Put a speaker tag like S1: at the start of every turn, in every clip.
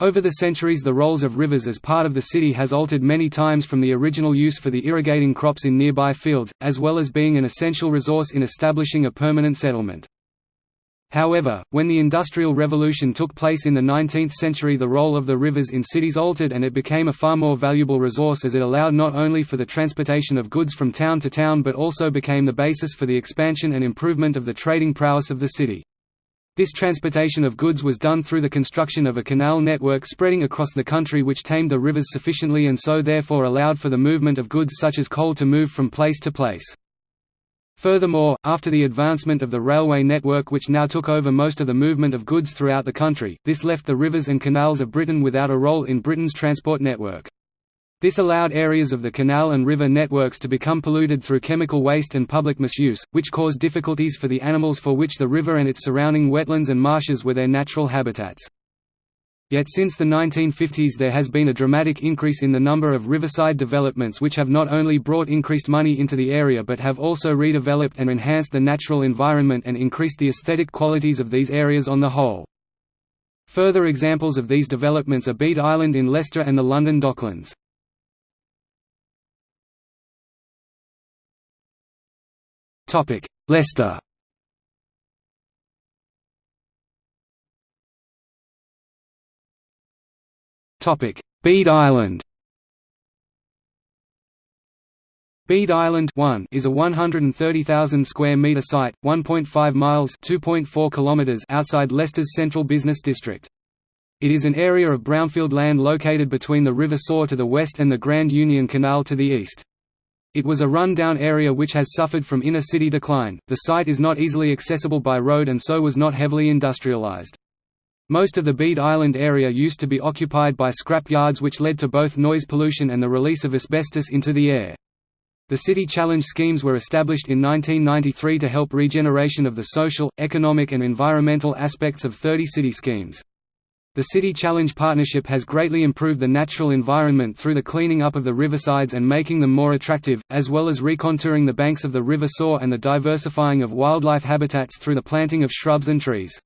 S1: Over the centuries the roles of rivers as part of the city has altered many times from the original use for the irrigating crops in nearby fields, as well as being an essential resource in establishing a permanent settlement. However, when the Industrial Revolution took place in the 19th century the role of the rivers in cities altered and it became a far more valuable resource as it allowed not only for the transportation of goods from town to town but also became the basis for the expansion and improvement of the trading prowess of the city. This transportation of goods was done through the construction of a canal network spreading across the country which tamed the rivers sufficiently and so therefore allowed for the movement of goods such as coal to move from place to place. Furthermore, after the advancement of the railway network which now took over most of the movement of goods throughout the country, this left the rivers and canals of Britain without a role in Britain's transport network. This allowed areas of the canal and river networks to become polluted through chemical waste and public misuse, which caused difficulties for the animals for which the river and its surrounding wetlands and marshes were their natural habitats. Yet since the 1950s there has been a dramatic increase in the number of riverside developments which have not only brought increased money into the area but have also redeveloped and enhanced the natural environment and increased the aesthetic qualities of these areas on the whole. Further examples of these developments are Bede Island in Leicester and the London Docklands. Topic: Leicester. Topic: Bede Island. Bede Island 1 is a 130,000 square metre site, 1.5 miles (2.4 kilometers) outside Leicester's central business district. It is an area of brownfield land located between the River Soar to the west and the Grand Union Canal to the east. It was a run-down area which has suffered from inner-city decline. The site is not easily accessible by road and so was not heavily industrialized. Most of the Bede Island area used to be occupied by scrap yards which led to both noise pollution and the release of asbestos into the air. The City Challenge schemes were established in 1993 to help regeneration of the social, economic and environmental aspects of 30 city schemes. The City Challenge Partnership has greatly improved the natural environment through the cleaning up of the riversides and making them more attractive, as well as recontouring the banks of the River Soar and the diversifying of wildlife habitats through the planting of shrubs and trees.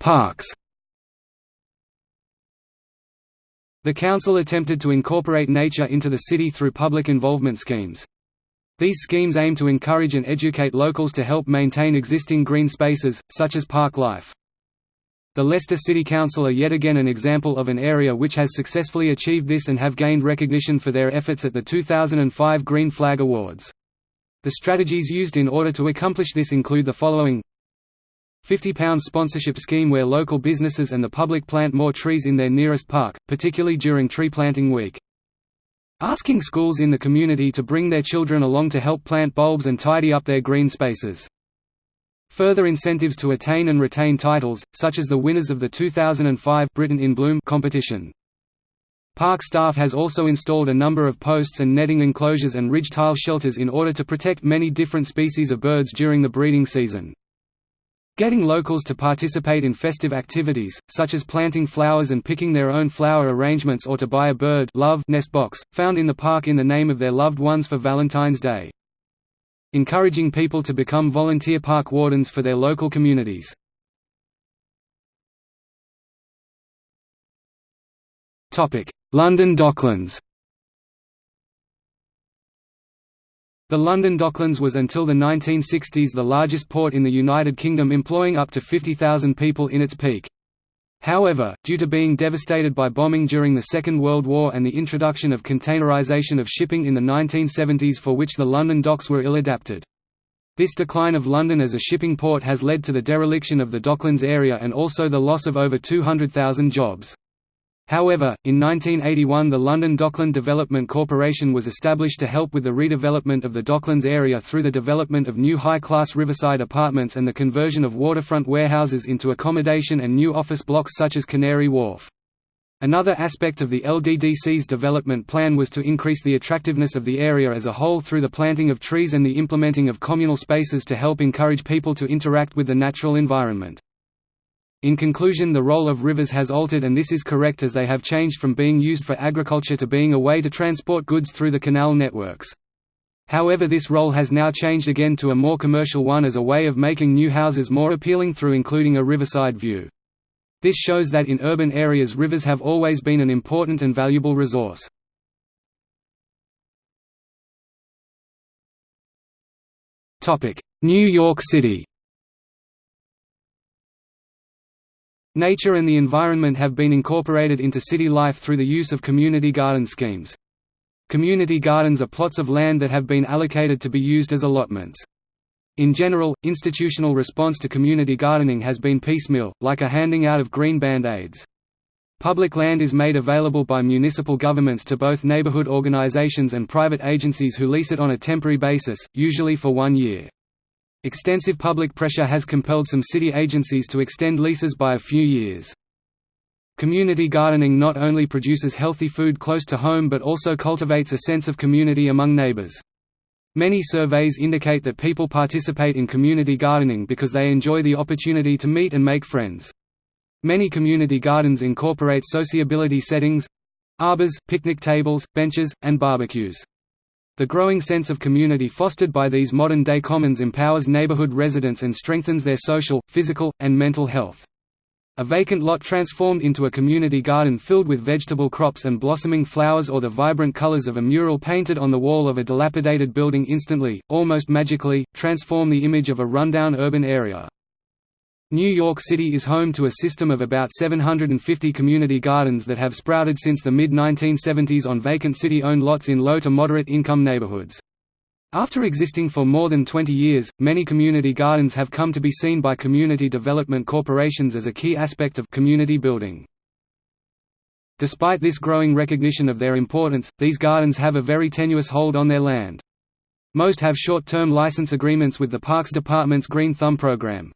S1: Parks The council attempted to incorporate nature into the city through public involvement schemes. These schemes aim to encourage and educate locals to help maintain existing green spaces, such as park life. The Leicester City Council are yet again an example of an area which has successfully achieved this and have gained recognition for their efforts at the 2005 Green Flag Awards. The strategies used in order to accomplish this include the following £50 sponsorship scheme where local businesses and the public plant more trees in their nearest park, particularly during tree planting week. Asking schools in the community to bring their children along to help plant bulbs and tidy up their green spaces. Further incentives to attain and retain titles, such as the winners of the 2005 Britain in Bloom competition. Park staff has also installed a number of posts and netting enclosures and ridge tile shelters in order to protect many different species of birds during the breeding season. Getting locals to participate in festive activities, such as planting flowers and picking their own flower arrangements or to buy a bird love nest box, found in the park in the name of their loved ones for Valentine's Day. Encouraging people to become volunteer park wardens for their local communities. London Docklands The London Docklands was until the 1960s the largest port in the United Kingdom employing up to 50,000 people in its peak. However, due to being devastated by bombing during the Second World War and the introduction of containerisation of shipping in the 1970s for which the London docks were ill-adapted. This decline of London as a shipping port has led to the dereliction of the Docklands area and also the loss of over 200,000 jobs. However, in 1981 the London Dockland Development Corporation was established to help with the redevelopment of the Docklands area through the development of new high-class riverside apartments and the conversion of waterfront warehouses into accommodation and new office blocks such as Canary Wharf. Another aspect of the LDDC's development plan was to increase the attractiveness of the area as a whole through the planting of trees and the implementing of communal spaces to help encourage people to interact with the natural environment. In conclusion the role of rivers has altered and this is correct as they have changed from being used for agriculture to being a way to transport goods through the canal networks. However this role has now changed again to a more commercial one as a way of making new houses more appealing through including a riverside view. This shows that in urban areas rivers have always been an important and valuable resource. New York City Nature and the environment have been incorporated into city life through the use of community garden schemes. Community gardens are plots of land that have been allocated to be used as allotments. In general, institutional response to community gardening has been piecemeal, like a handing out of green band-aids. Public land is made available by municipal governments to both neighborhood organizations and private agencies who lease it on a temporary basis, usually for one year. Extensive public pressure has compelled some city agencies to extend leases by a few years. Community gardening not only produces healthy food close to home but also cultivates a sense of community among neighbors. Many surveys indicate that people participate in community gardening because they enjoy the opportunity to meet and make friends. Many community gardens incorporate sociability settings—arbors, picnic tables, benches, and barbecues. The growing sense of community fostered by these modern-day commons empowers neighborhood residents and strengthens their social, physical, and mental health. A vacant lot transformed into a community garden filled with vegetable crops and blossoming flowers or the vibrant colors of a mural painted on the wall of a dilapidated building instantly, almost magically, transform the image of a rundown urban area. New York City is home to a system of about 750 community gardens that have sprouted since the mid-1970s on vacant city-owned lots in low to moderate income neighborhoods. After existing for more than 20 years, many community gardens have come to be seen by community development corporations as a key aspect of community building. Despite this growing recognition of their importance, these gardens have a very tenuous hold on their land. Most have short-term license agreements with the Parks Department's Green Thumb program.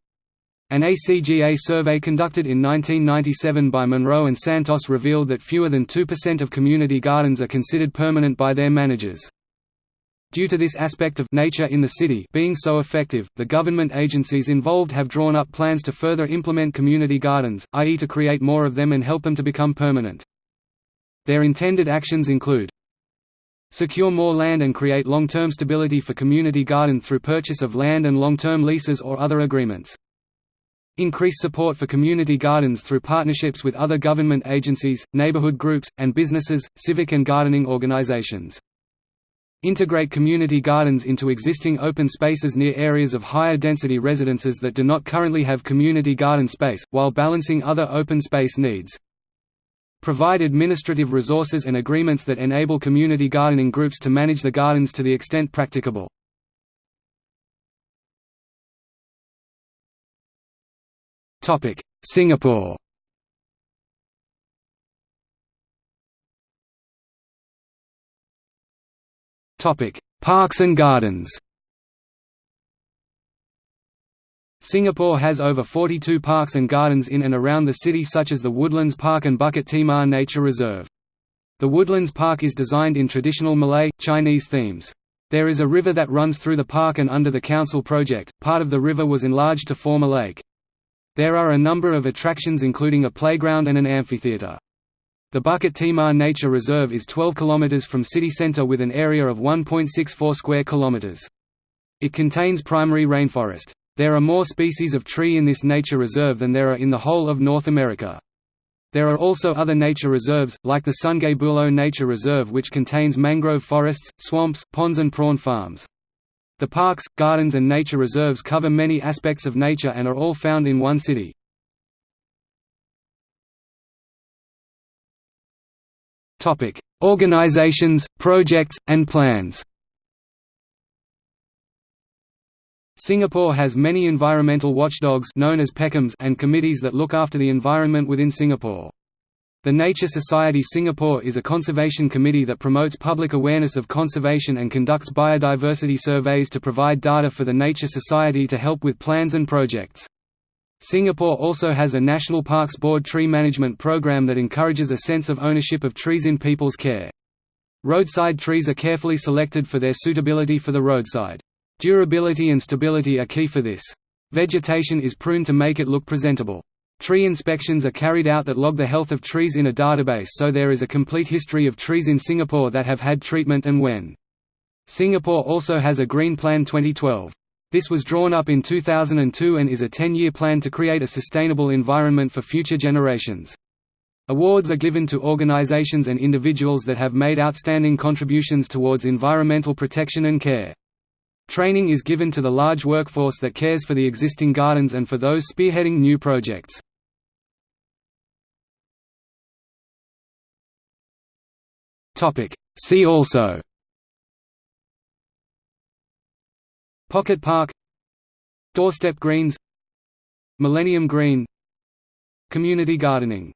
S1: An ACGA survey conducted in 1997 by Monroe and Santos revealed that fewer than 2% of community gardens are considered permanent by their managers. Due to this aspect of nature in the city being so effective, the government agencies involved have drawn up plans to further implement community gardens, i.e. to create more of them and help them to become permanent. Their intended actions include Secure more land and create long-term stability for community garden through purchase of land and long-term leases or other agreements. Increase support for community gardens through partnerships with other government agencies, neighborhood groups, and businesses, civic and gardening organizations. Integrate community gardens into existing open spaces near areas of higher density residences that do not currently have community garden space, while balancing other open space needs. Provide administrative resources and agreements that enable community gardening groups to manage the gardens to the extent practicable. Singapore Topic: Parks and gardens Singapore has over 42 parks and gardens in and around the city such as the Woodlands Park and Bukit Timah Nature Reserve. The Woodlands Park is designed in traditional Malay, Chinese themes. There is a river that runs through the park and under the council project, part of the river was enlarged to form a lake. There are a number of attractions including a playground and an amphitheatre. The Bukit Timah Nature Reserve is 12 km from city centre with an area of 1.64 square kilometers. It contains primary rainforest. There are more species of tree in this nature reserve than there are in the whole of North America. There are also other nature reserves, like the Sungai Buloh Nature Reserve which contains mangrove forests, swamps, ponds and prawn farms. The parks, gardens and nature reserves cover many aspects of nature and are all found in one city. Organizations, projects, and plans. Singapore has many environmental watchdogs known as PECOMs and committees that look after the environment within Singapore. The Nature Society Singapore is a conservation committee that promotes public awareness of conservation and conducts biodiversity surveys to provide data for the Nature Society to help with plans and projects. Singapore also has a National Parks Board tree management program that encourages a sense of ownership of trees in people's care. Roadside trees are carefully selected for their suitability for the roadside. Durability and stability are key for this. Vegetation is pruned to make it look presentable. Tree inspections are carried out that log the health of trees in a database so there is a complete history of trees in Singapore that have had treatment and when. Singapore also has a Green Plan 2012. This was drawn up in 2002 and is a 10-year plan to create a sustainable environment for future generations. Awards are given to organizations and individuals that have made outstanding contributions towards environmental protection and care. Training is given to the large workforce that cares for the existing gardens and for those spearheading new projects. See also. Pocket Park. Doorstep greens. Millennium Green. Community gardening